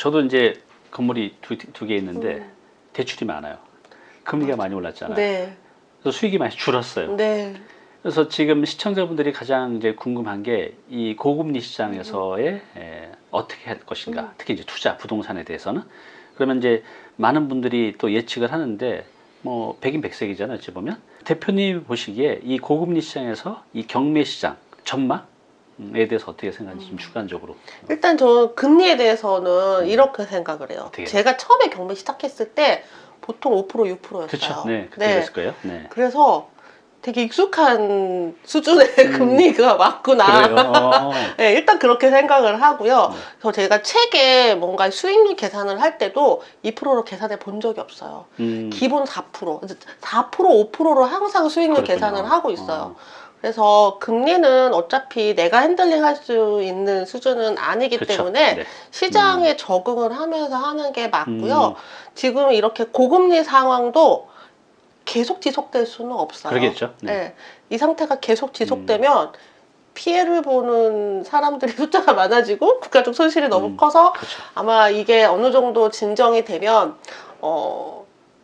저도 이제 건물이 두 개 있는데 음. 대출이 많아요. 금리가 많이 올랐잖아요. 네. 그래서 수익이 많이 줄었어요. 네. 그래서 지금 시청자분들이 가장 이제 궁금한 게 이 고금리 시장에서의 에, 어떻게 할 것인가, 음. 특히 이제 투자 부동산에 대해서는 그러면 이제 많은 분들이 또 예측을 하는데 뭐 백인 백색이잖아요. 어찌 보면 대표님 보시기에 이 고금리 시장에서 이 경매 시장 전망 에 대해서 어떻게 생각하는지 좀 주관적으로 일단 저는 금리에 대해서는 이렇게 생각을 해요. 음. 어떻게? 제가 처음에 경매 시작했을 때 보통 5% 6%였어요. 그렇죠. 네, 그때 그랬을 거예요. 네. 그래서 되게 익숙한 수준의 음. 금리가 맞구나. 어. 네, 일단 그렇게 생각을 하고요. 네. 그래서 제가 책에 뭔가 수익률 계산을 할 때도 2%로 계산해 본 적이 없어요. 음, 기본 4%, 4% 5%로 항상 수익률 그렇군요. 계산을 하고 있어요. 어, 그래서 금리는 어차피 내가 핸들링 할 수 있는 수준은 아니기 그쵸. 때문에 네. 시장에 적응을 하면서 하는 게 맞고요. 음, 지금 이렇게 고금리 상황도 계속 지속될 수는 없어요. 그러겠죠. 네. 음. 네. 이 상태가 계속 지속되면 피해를 보는 사람들이 숫자가 많아지고 국가적 손실이 너무 음. 커서 그렇죠. 아마 이게 어느 정도 진정이 되면 어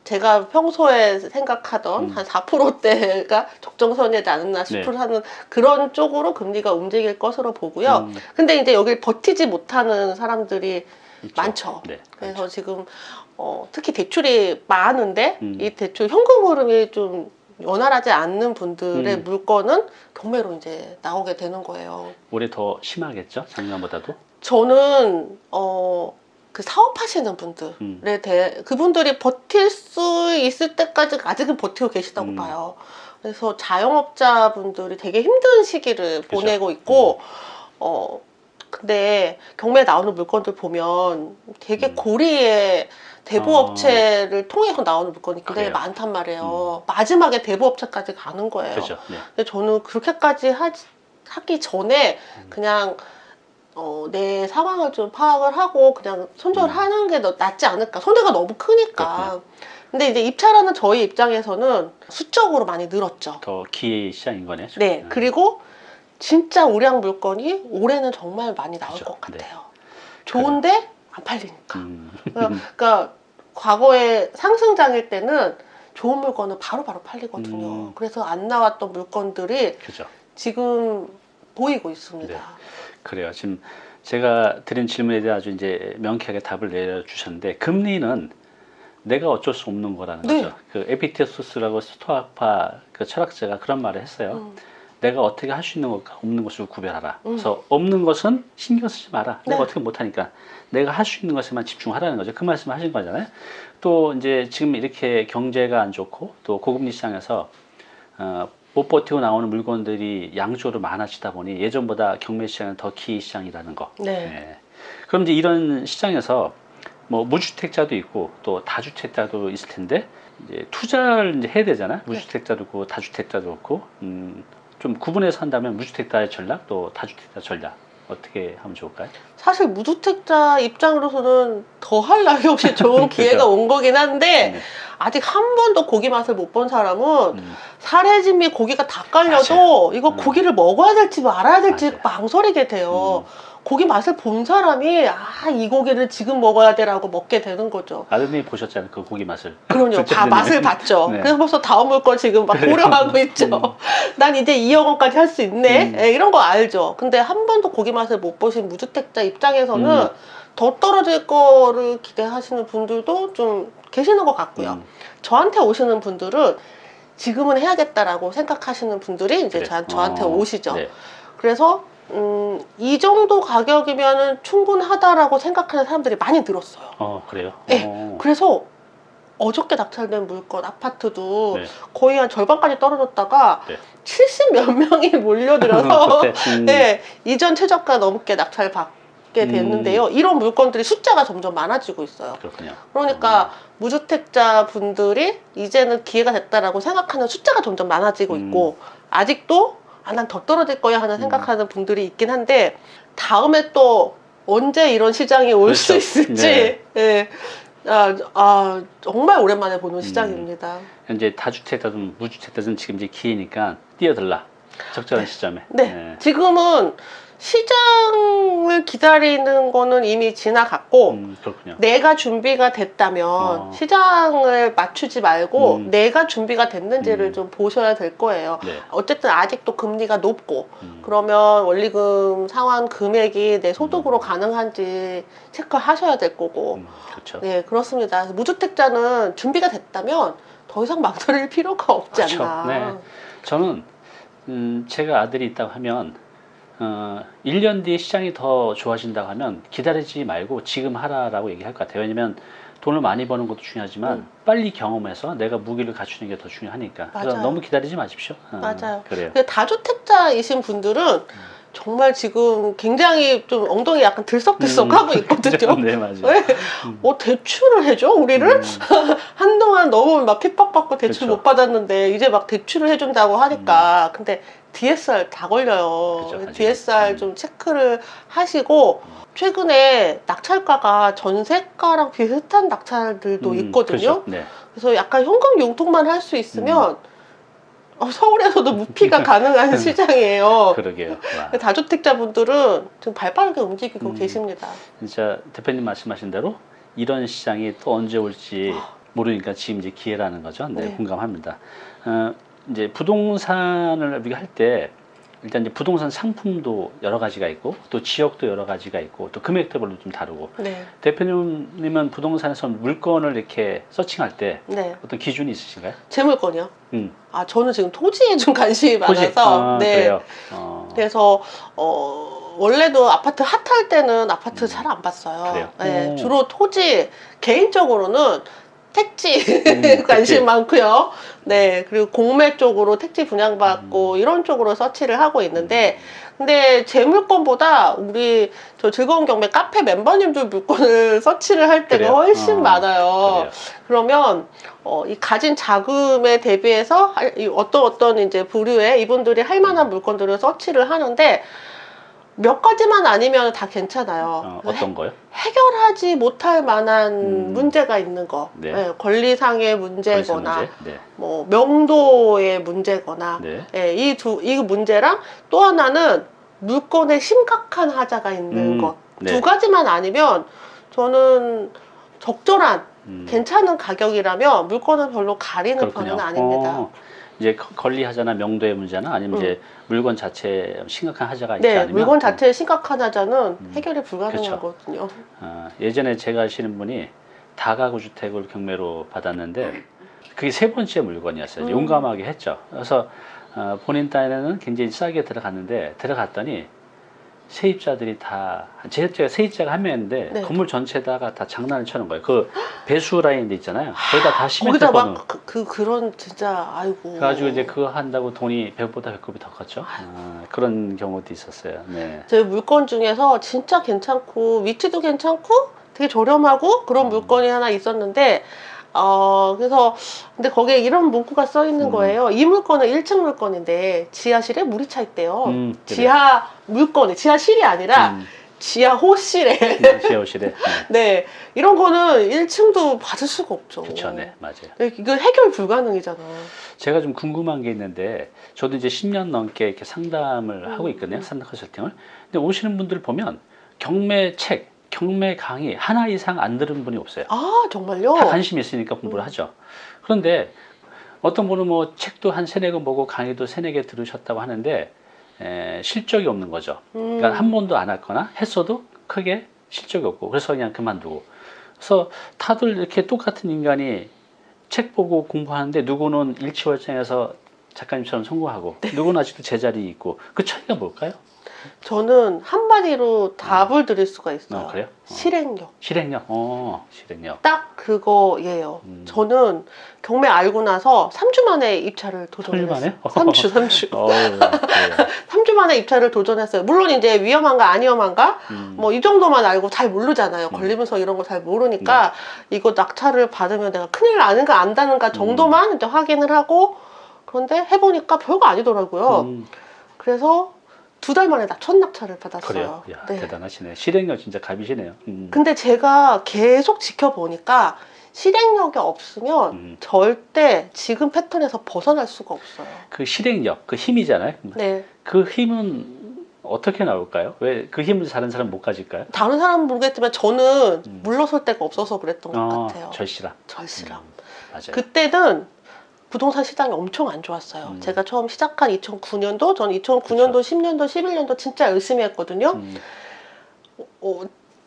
제가 평소에 생각하던 음. 한 4%대가 적정선이지 않았나 싶을 네. 하는 그런 쪽으로 금리가 움직일 것으로 보고요. 음, 근데 이제 여기 버티지 못하는 사람들이 있죠. 많죠. 네. 그래서 지금 어, 특히 대출이 많은데 음. 이 대출 현금 흐름이 좀 원활하지 않는 분들의 음. 물건은 경매로 이제 나오게 되는 거예요. 올해 더 심하겠죠? 작년보다도. 저는 어, 그 사업하시는 분들에 음. 대해 그분들이 버틸 수 있을 때까지 아직은 버티고 계시다고 음. 봐요. 그래서 자영업자분들이 되게 힘든 시기를. 음. 보내고 있고 어 근데 경매에 나오는 물건들 보면 되게 음. 고리의 대부업체를 통해서 나오는 물건이 굉장히 그래요? 음. 많단 말이에요. 마지막에 대부업체까지 가는 거예요. 그렇죠. 네. 근데 저는 그렇게까지 하지, 하기 전에 음. 그냥 어, 내 상황을 좀 파악을 하고 그냥 손절하는 게 더 낫지 않을까. 손해가 너무 크니까. 음. 그렇군요. 근데 이제 입찰하는 저희 입장에서는 수적으로 많이 늘었죠. 더 기회 시장인 거네. 지금. 네. 음. 그리고 진짜 우량 물건이 올해는 정말 많이 나올 그죠. 것 네. 같아요. 좋은데 안 팔리니까. 음. 그러니까 과거에 상승장일 때는 좋은 물건은 바로바로 팔리거든요. 음. 그래서 안 나왔던 물건들이 그죠. 지금 보이고 있습니다. 네. 그래요. 지금 제가 드린 질문에 대해 아주 이제 명쾌하게 답을 내려주셨는데 금리는 내가 어쩔 수 없는 거라는 네. 거죠. 그 에피테소스라고 스토아파 그 철학자가 그런 말을 했어요. 음. 내가 어떻게 할 수 있는 것과 없는 것을 구별하라. 음. 그래서 없는 것은 신경 쓰지 마라. 내가 네. 어떻게 못하니까 내가 할 수 있는 것에만 집중하라는 거죠. 그 말씀 하신 거잖아요. 또 이제 지금 이렇게 경제가 안 좋고 또 고금리 시장에서 어, 못 버티고 나오는 물건들이 양쪽으로 많아지다 보니 예전보다 경매 시장은 더기 시장이라는 거. 네. 예. 그럼 이제 이런 시장에서 뭐 무주택자도 있고 또 다주택자도 있을 텐데 이제 투자를 이제 해야 되잖아. 무주택자도 있고 다주택자도 있고 음, 좀 구분해서 한다면 무주택자의 전략 또 다주택자 전략 어떻게 하면 좋을까요? 사실 무주택자 입장으로서는 더할 나위 없이 좋은. 기회가 온 거긴 한데 네. 아직 한 번도 고기 맛을 못 본 사람은 음, 사례짐이 고기가 다 깔려도 맞아요. 이거 음. 고기를 먹어야 될지 말아야 될지 맞아요. 망설이게 돼요. 음. 고기 맛을 본 사람이 아 이 고기를 지금 먹어야 돼라고 먹게 되는 거죠. 아드님이 보셨잖아요. 그 고기 맛을. 그럼요. 다. 맛을 봤죠. 네. 그래서 벌써 다음 물건 지금 막. 고려하고 있죠. 음. 난 이제 2억 원까지 할 수 있네. 음. 예, 이런 거 알죠. 근데 한 번도 고기 맛을 못 보신 무주택자 입장에서는 음. 더 떨어질 거를 기대하시는 분들도 좀 계시는 것 같고요. 음, 저한테 오시는 분들은 지금은 해야겠다라고 생각하시는 분들이 이제 그래. 저, 저한테 어, 오시죠. 네. 그래서 음, 이 정도 가격이면 충분하다라고 생각하는 사람들이 많이 늘었어요. 어 그래요. 네. 어, 그래서 어저께 낙찰된 물건 아파트도 네. 거의 한 절반까지 떨어졌다가 네. 70몇 명이 몰려들어서 음, 네, 이전 최저가 넘게 낙찰 받게 음. 됐는데요. 이런 물건들이 숫자가 점점 많아지고 있어요. 그렇군요. 그러니까 무주택자 분들이 이제는 기회가 됐다라고 생각하는 숫자가 점점 많아지고 음. 있고 아직도 아, 난 더 떨어질 거야 하는 음. 생각하는 분들이 있긴 한데 다음에 또 언제 이런 시장이 올수 그렇죠. 있을지 네. 예. 아, 아, 정말 오랜만에 보는 시장입니다. 현재 다주택자든 무주택자든 지금 이제 기회니까 뛰어들라. 적절한 시점에. 네, 지금은 시장 을 기다리는 거는 이미 지나갔고 음. 내가 준비가 됐다면 어. 시장을 맞추지 말고 음. 내가 준비가 됐는지를 음. 좀 보셔야 될 거예요. 네. 어쨌든 아직도 금리가 높고 음. 그러면 원리금 상환 금액이 내 소득으로 가능한지 체크하셔야 될 거고 음, 그렇죠. 네 그렇습니다. 무주택자는 준비가 됐다면 더 이상 망설일 필요가 없지 그렇죠. 않나. 네. 저는 음, 제가 아들이 있다고 하면 어, 1년 뒤에 시장이 더 좋아진다고 하면 기다리지 말고 지금 하라라고 얘기할 것 같아요. 왜냐면 돈을 많이 버는 것도 중요하지만 음. 빨리 경험해서 내가 무기를 갖추는 게 더 중요하니까. 그래서 맞아요. 너무 기다리지 마십시오. 어, 맞아요. 그래요. 다주택자이신 분들은 정말 지금 굉장히 좀 엉덩이 약간 들썩들썩하고 있거든요. 네, 맞아요. 왜? 어, 대출을 해줘? 우리를? 음, 한동안 너무 막 핍박받고 대출 그쵸. 못 받았는데 이제 막 대출을 해준다고 하니까 근데 DSR 다 걸려요. 그쵸. DSR 음. 좀 체크를 하시고 최근에 낙찰가가 전세가랑 비슷한 낙찰들도 음, 있거든요. 네. 그래서 약간 현금 융통만 할 수 있으면 음. 어, 서울에서도 무피가 가능한 시장이에요. 그러게요. 와. 다주택자분들은 지금 발 빠르게 움직이고 음. 계십니다. 진짜 대표님 말씀하신 대로 이런 시장이 또 언제 올지 모르니까 지금 이제 기회라는 거죠. 네, 네. 공감합니다. 어, 이제 부동산을 우리가 할 때 일단 이제 부동산 상품도 여러 가지가 있고 또 지역도 여러 가지가 있고 또 금액대별로 좀 다르고 네, 대표님은 부동산에서 물건을 이렇게 서칭할 때 네. 어떤 기준이 있으신가요? 제 물건이요. 음. 아 저는 지금 토지에 좀 관심이 토지. 많아서 아, 네. 그래요. 어, 그래서 어 원래도 아파트 핫할 때는 아파트 음. 잘안 봤어요. 네, 오. 주로 토지 개인적으로는 택지 음, 관심. 많고요. 네, 그리고 공매 쪽으로 택지 분양받고 음. 이런 쪽으로 서치를 하고 있는데 근데 제 물건보다 우리 저 즐거운 경매 카페 멤버님들 물건을 서치를 할 때가 그래요? 훨씬 어, 많아요. 그래요. 그러면 어, 이 가진 자금에 대비해서 어떤 어떤 이제 부류의 이분들이 할 만한 물건들을 서치를 하는데 몇 가지만 아니면 다 괜찮아요. 어, 어떤 거요? 해 결하지 못할 만한 음. 문제가 있는 거, 네. 네, 권리상의 문제거나 문제? 네. 뭐 명도의 문제거나 네. 예, 이두이 문제랑 또 하나는 물건에 심각한 하자가 있는 음, 것. 네. 두 가지만 아니면 저는 적절한 음. 괜찮은 가격이라면 물건은 별로 가리는 편은 아닙니다. 어, 이제 거- 권리하자나 명도의 문제나 아니면 음. 이제 물건 자체에 심각한 하자가 있지 네, 않으면 물건 자체에 심각한 하자는 음. 해결이 그쵸. 불가능하거든요. 어, 예전에 제가 아시는 분이 다가구 주택을 경매로 받았는데 그게 세 번째 물건이었어요. 음. 용감하게 했죠. 그래서 어, 본인 딴에는 굉장히 싸게 들어갔는데 들어갔더니 세입자들이 다 세입자가 세입자가 한 명인데 네. 건물 전체다가 다 장난을 쳐는 거예요. 그 배수 라인도 있잖아요. 거기다 다 시멘트 거기다 막그 그, 런 진짜 아이고. 그래가지고 이제 그거 한다고 돈이 배보다 배꼽이 더 컸죠. 아, 그런 경우도 있었어요. 네. 제 물건 중에서 진짜 괜찮고 위치도 괜찮고 되게 저렴하고 그런 음. 물건이 하나 있었는데 어 그래서 근데 거기에 이런 문구가 써 있는 음. 거예요. 이 물건은 1층 물건인데 지하실에 물이 차 있대요. 음. 지하 물건이 지하실이 아니라 음, 지하 호실에 네, 지하실에. 네. 네 이런 거는 1층도 받을 수가 없죠. 그렇죠, 네, 맞아요. 네, 이거 해결 불가능이잖아. 제가 좀 궁금한 게 있는데 저도 이제 10년 넘게 이렇게 상담을 음. 하고 있거든요. 상담 컨설팅을. 근데 오시는 분들 보면 경매 책, 경매 강의 하나 이상 안 들은 분이 없어요. 아 정말요? 다 관심이 있으니까 공부를 음. 하죠. 그런데 어떤 분은 뭐 책도 한 세네 권 보고 강의도 세네 개 들으셨다고 하는데 에, 실적이 없는 거죠. 음. 그러니까 한 번도 안 했거나 했어도 크게 실적이 없고 그래서 그냥 그만두고 그래서 다들 이렇게 똑같은 인간이 책 보고 공부하는데 누구는 일치월장에서 작가님처럼 성공하고 네. 누구는 아직도 제자리에 있고 그 차이가 뭘까요? 저는 한마디로 답을 드릴 수가 있어요. 어, 그래요? 어. 실행력. 실행력. 어, 실행력. 딱 그거예요. 음. 저는 경매 알고 나서 3주 만에 입찰을 도전했어요. 3주 만에? 3주, 3주. 어, 그래요. 3주 만에 입찰을 도전했어요. 물론 이제 위험한가 안 위험한가 음. 뭐이 정도만 알고 잘 모르잖아요. 음. 네. 권리문서 이런 거 잘 모르니까 이거 낙찰을 받으면 내가 큰일 나는가 안다는가 정도만 음. 이제 확인을 하고 그런데 해보니까 별거 아니더라고요. 음, 그래서 두 달 만에 나 첫 낙찰을 받았어요. 그래요. 야, 네. 대단하시네. 실행력 진짜 갑이시네요. 음. 근데 제가 계속 지켜보니까 실행력이 없으면 음. 절대 지금 패턴에서 벗어날 수가 없어요. 그 실행력, 그 힘이잖아요. 네. 그 힘은 어떻게 나올까요? 왜 그 힘을 다른 사람 못 가질까요? 다른 사람은 모르겠지만 저는 음. 물러설 데가 없어서 그랬던 것 어, 같아요. 절실함. 절실함. 음, 맞아요. 그때는 부동산 시장이 엄청 안 좋았어요. 음. 제가 처음 시작한 2009년도, 저는 2009년도, 10년도, 11년도 진짜 열심히 했거든요. 음, 어,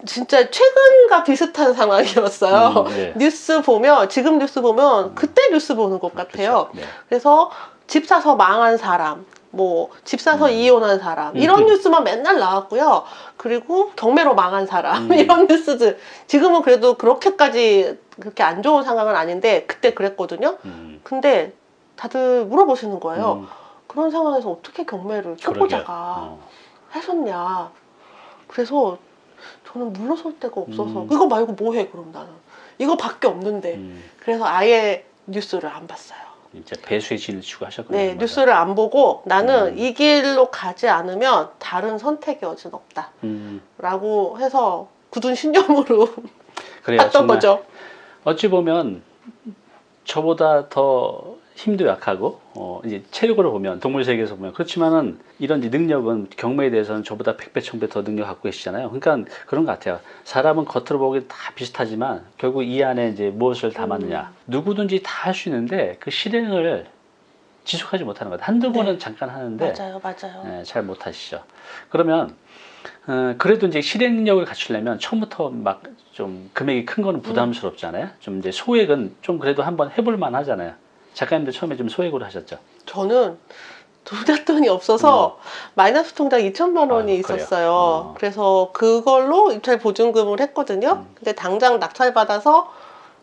진짜 최근과 비슷한 상황이었어요. 음, 네. 뉴스 보면, 지금 뉴스 보면 그때 뉴스 보는 것 같아요. 네. 그래서 집 사서 망한 사람, 뭐 집 사서 음. 이혼한 사람 음. 이런 뉴스만 맨날 나왔고요. 그리고 경매로 망한 사람 음. 이런 뉴스들. 지금은 그래도 그렇게까지 그렇게 안 좋은 상황은 아닌데 그때 그랬거든요. 음, 근데 다들 물어보시는 거예요. 음, 그런 상황에서 어떻게 경매를. 초보자가 어, 하셨냐. 그래서 저는 물러설 데가 없어서 음. 이거 말고 뭐 해 그럼 나는 이거밖에 없는데 음, 그래서 아예 뉴스를 안 봤어요. 이제 배수의 진을 하셨군요. 네. 뉴스를 안 보고 나는 음. 이 길로 가지 않으면 다른 선택의 여지는 없다. 음, 라고 해서 굳은 신념으로 그래요. 정말 거죠. 어찌 보면 저보다 더 힘도 약하고 어, 이제 체력으로 보면 동물 세계에서 보면 그렇지만은 이런 능력은 경매에 대해서는 저보다 100배, 1000배 더 능력 갖고 계시잖아요. 그러니까 그런 것 같아요. 사람은 겉으로 보기 다 비슷하지만 결국 이 안에 이제 무엇을 담았느냐. 누구든지 다 할 수 있는데 그 실행을 지속하지 못하는 것. 한두 번은 잠깐 하는데 맞아요, 맞아요. 예, 잘 못하시죠. 그러면 어, 그래도 이제 실행력을 갖추려면 처음부터 막 좀 금액이 큰 거는 부담스럽잖아요. 좀 이제 소액은 좀 그래도 한번 해볼 만 하잖아요. 작가님도 처음에 좀 소액으로 하셨죠. 저는 돈에 돈이 없어서 마이너스 통장 2천만 원이 음. 그래요? 있었어요. 어. 그래서 그걸로 입찰 보증금을 했거든요. 음. 근데 당장 낙찰 받아서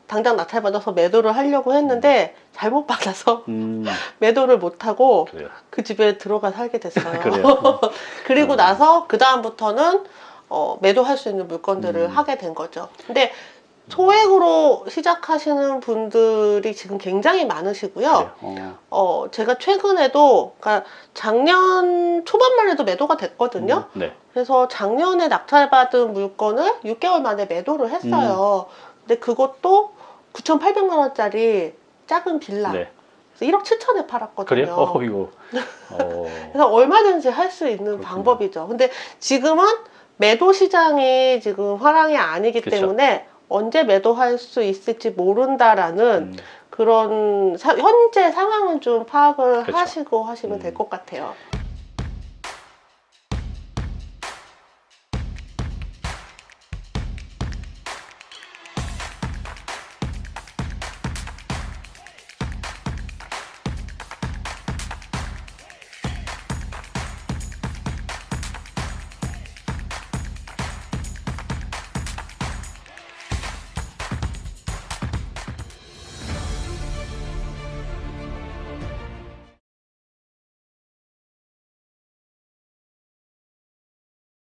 당장 낙찰 받아서 매도를 하려고 했는데 잘못 받아서 음, 매도를 못 하고. 그 집에 들어가 살게 됐어요. 그리고 어. 나서 그 다음부터는 어, 매도할 수 있는 물건들을 음. 하게 된 거죠. 근데 소액으로 시작하시는 분들이 지금 굉장히 많으시고요. 그래요. 어, 어, 제가 최근에도, 그러니까 작년 초반만 해도 매도가 됐거든요. 음, 네. 그래서 작년에 낙찰받은 물건을 6개월 만에 매도를 했어요. 근데 그것도 9,800만 원짜리 작은 빌라. 네. 그래서 1억 7천에 팔았거든요. 그래요? 어, 이거. 어, 그래서 얼마든지 할 수 있는 그렇군요. 방법이죠. 근데 지금은 매도 시장이 지금 화랑이 아니기 그쵸. 때문에 언제 매도할 수 있을지 모른다라는 음, 그런 사- 현재 상황은 좀 파악을 그쵸. 하시고 하시면 음. 될것 같아요.